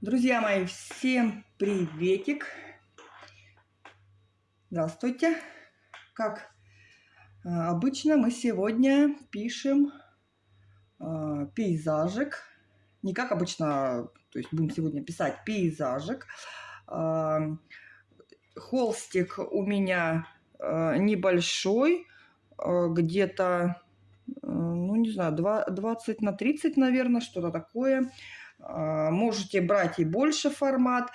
Друзья мои, всем приветик! Здравствуйте! Как а, обычно, мы сегодня пишем э, пейзажик. Не как обычно, то есть будем сегодня писать пейзажик. Э, холстик у меня э, небольшой, э, где-то, э, ну не знаю, 20 на 30, наверное, что-то такое. А, можете брать и больше формат.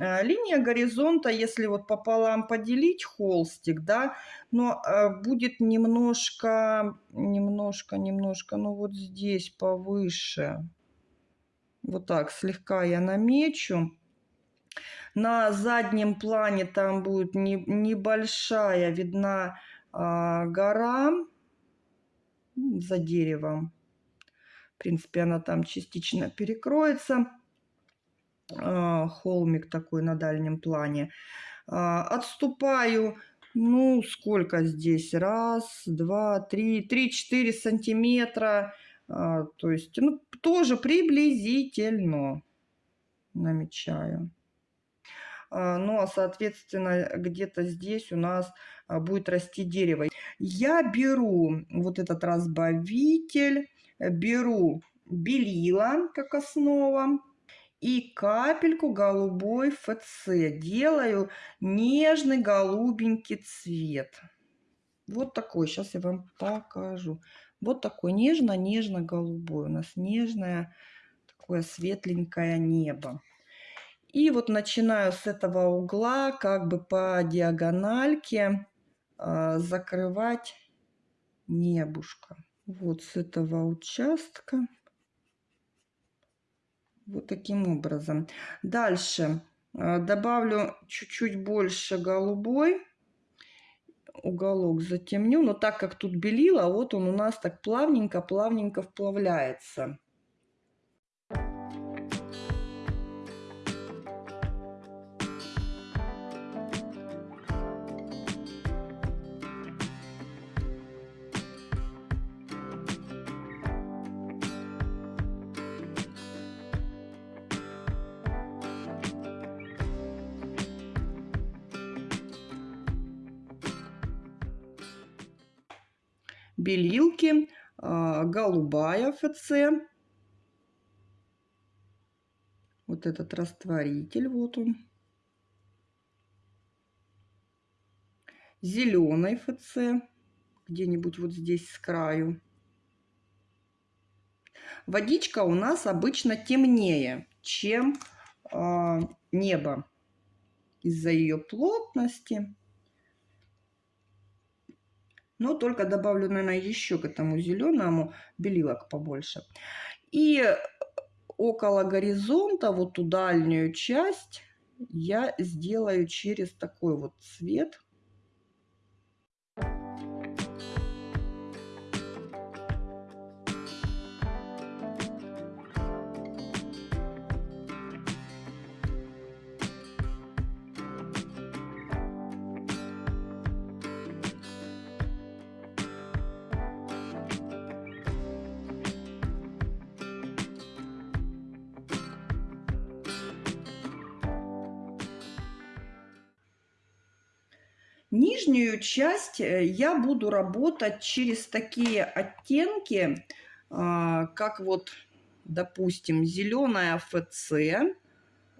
А, линия горизонта, если вот пополам поделить холстик, да, но а, будет немножко, немножко, немножко, ну вот здесь повыше. Вот так слегка я намечу. На заднем плане там будет не, небольшая видна а, гора за деревом принципе, она там частично перекроется. А, холмик такой на дальнем плане. А, отступаю, ну, сколько здесь? Раз, два, три, три-четыре сантиметра. А, то есть, ну, тоже приблизительно намечаю. Ну, а, соответственно, где-то здесь у нас будет расти дерево. Я беру вот этот разбавитель беру белила как основа и капельку голубой ФЦ. Делаю нежный голубенький цвет. Вот такой. Сейчас я вам покажу. Вот такой нежно-нежно-голубой. У нас нежное, такое светленькое небо. И вот начинаю с этого угла, как бы по диагональке, э, закрывать небушка вот с этого участка. Вот таким образом. Дальше э, добавлю чуть-чуть больше голубой. Уголок затемню. Но так как тут белила, вот он у нас так плавненько-плавненько вплавляется. Белилки, а, голубая ФЦ. Вот этот растворитель, вот он. Зеленый ФЦ, где-нибудь вот здесь с краю. Водичка у нас обычно темнее, чем э, небо из-за ее плотности. Но только добавлю, наверное, еще к этому зеленому белилок побольше. И около горизонта, вот ту дальнюю часть, я сделаю через такой вот цвет. Нижнюю часть э, я буду работать через такие оттенки, а, как вот, допустим, зеленая ФЦ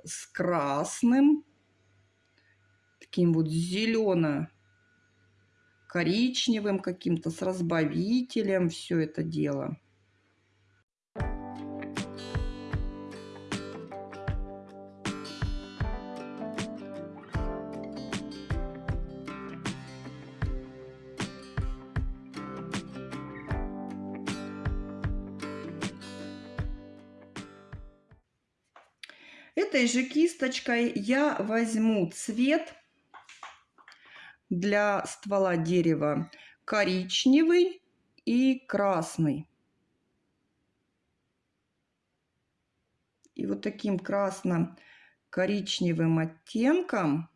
с красным, таким вот зелено-коричневым каким-то, с разбавителем, все это дело. Этой же кисточкой я возьму цвет для ствола дерева коричневый и красный. И вот таким красно-коричневым оттенком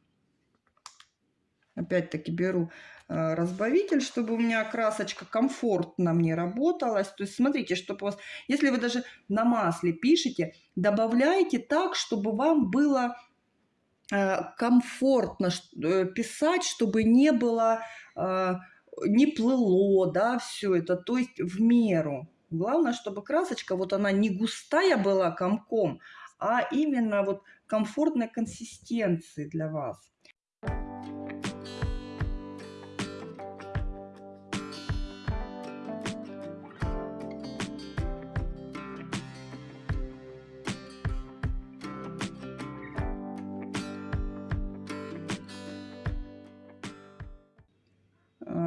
Опять-таки беру э, разбавитель, чтобы у меня красочка комфортно мне работалась. То есть смотрите, чтобы у вас, если вы даже на масле пишете, добавляйте так, чтобы вам было э, комфортно э, писать, чтобы не было, не плыло, да, все это, то есть в меру. Главное, чтобы красочка, вот она не густая была комком, а именно вот комфортной консистенции для вас.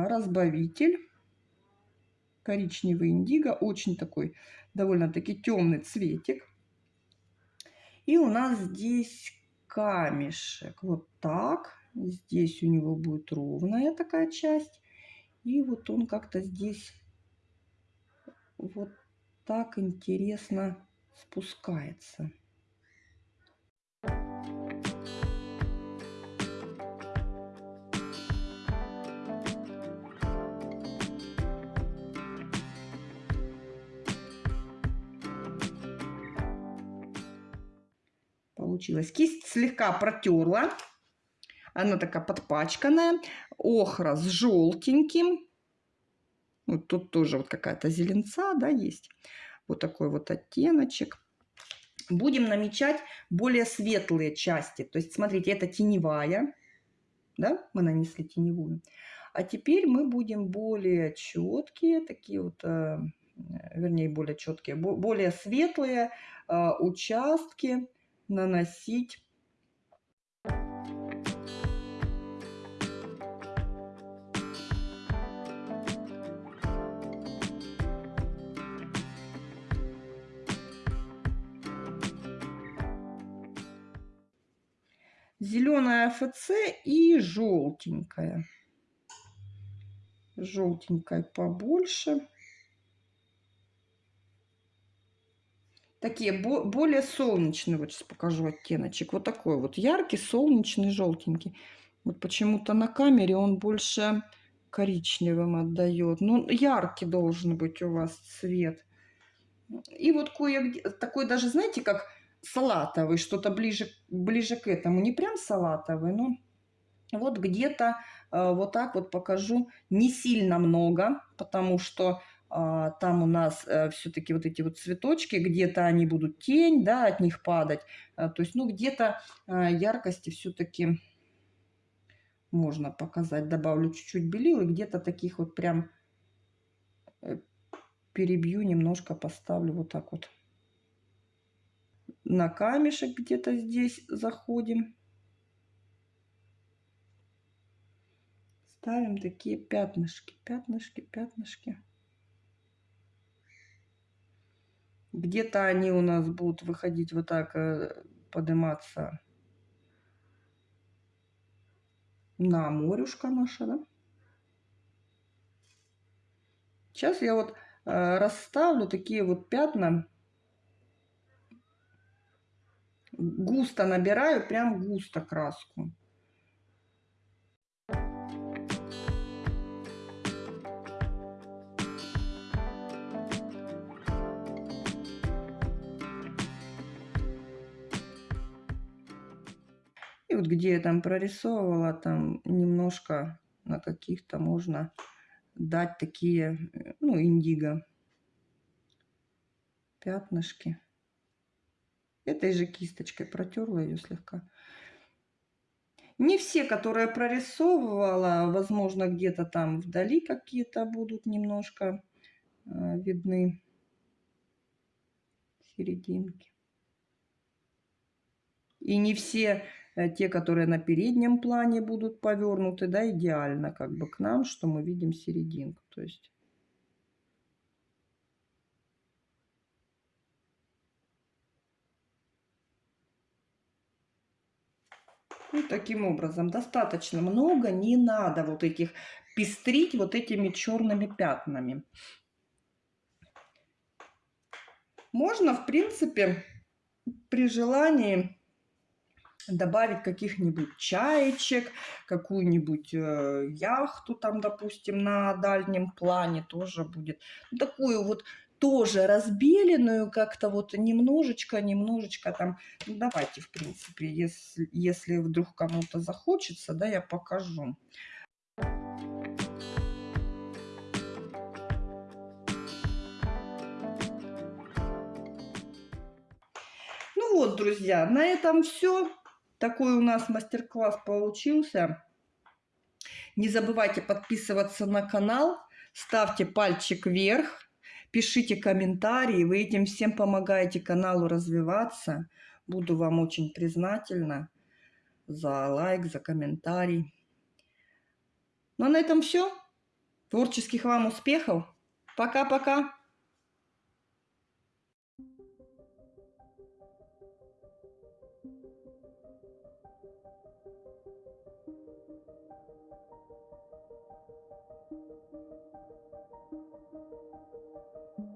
Разбавитель. Коричневый индиго. Очень такой довольно-таки темный цветик. И у нас здесь камешек. Вот так. Здесь у него будет ровная такая часть. И вот он как-то здесь вот так интересно спускается. Получилось. Кисть слегка протерла. Она такая подпачканная. Охра с желтеньким. Вот тут тоже вот какая-то зеленца, да, есть. Вот такой вот оттеночек. Будем намечать более светлые части. То есть, смотрите, это теневая. Да, мы нанесли теневую. А теперь мы будем более четкие, такие вот, э, вернее, более четкие, более светлые э, участки наносить зеленая ФЦ и желтенькая. Желтенькая побольше. Такие более солнечные. Вот сейчас покажу оттеночек. Вот такой вот яркий, солнечный, желтенький. Вот почему-то на камере он больше коричневым отдает. Ну, яркий должен быть у вас цвет. И вот кое такой даже, знаете, как салатовый, что-то ближе, ближе к этому. Не прям салатовый, но вот где-то э, вот так вот покажу. Не сильно много, потому что там у нас э, все-таки вот эти вот цветочки, где-то они будут тень, да, от них падать. А, то есть, ну, где-то а, яркости все-таки можно показать. Добавлю чуть-чуть белил и где-то таких вот прям э, перебью немножко, поставлю вот так вот. На камешек где-то здесь заходим. Ставим такие пятнышки, пятнышки, пятнышки. Где-то они у нас будут выходить вот так, э, подниматься на морюшка наша, да? Сейчас я вот э, расставлю такие вот пятна. Густо набираю, прям густо краску. Вот где я там прорисовывала, там немножко на каких-то можно дать такие, э, ну, индиго пятнышки. Этой же кисточкой протерла ее слегка. Не все, которые прорисовывала, возможно, где-то там вдали какие-то будут немножко э, видны серединки. И не все те, которые на переднем плане будут повернуты, да, идеально как бы к нам, что мы видим серединку. То есть Ну, таким образом, достаточно много, не надо вот этих пестрить вот этими черными пятнами. Можно, в принципе, при желании добавить каких-нибудь чаечек, какую-нибудь э, яхту там, допустим, на дальнем плане тоже будет. Ну, такую вот тоже разбеленную как-то вот немножечко, немножечко там. Ну, давайте, в принципе, если, если вдруг кому-то захочется, да, я покажу. Ну вот, друзья, на этом все. Такой у нас мастер-класс получился. Не забывайте подписываться на канал, ставьте пальчик вверх, пишите комментарии. Вы этим всем помогаете каналу развиваться. Буду вам очень признательна за лайк, за комментарий. Ну а на этом все. Творческих вам успехов. Пока-пока. Thank you.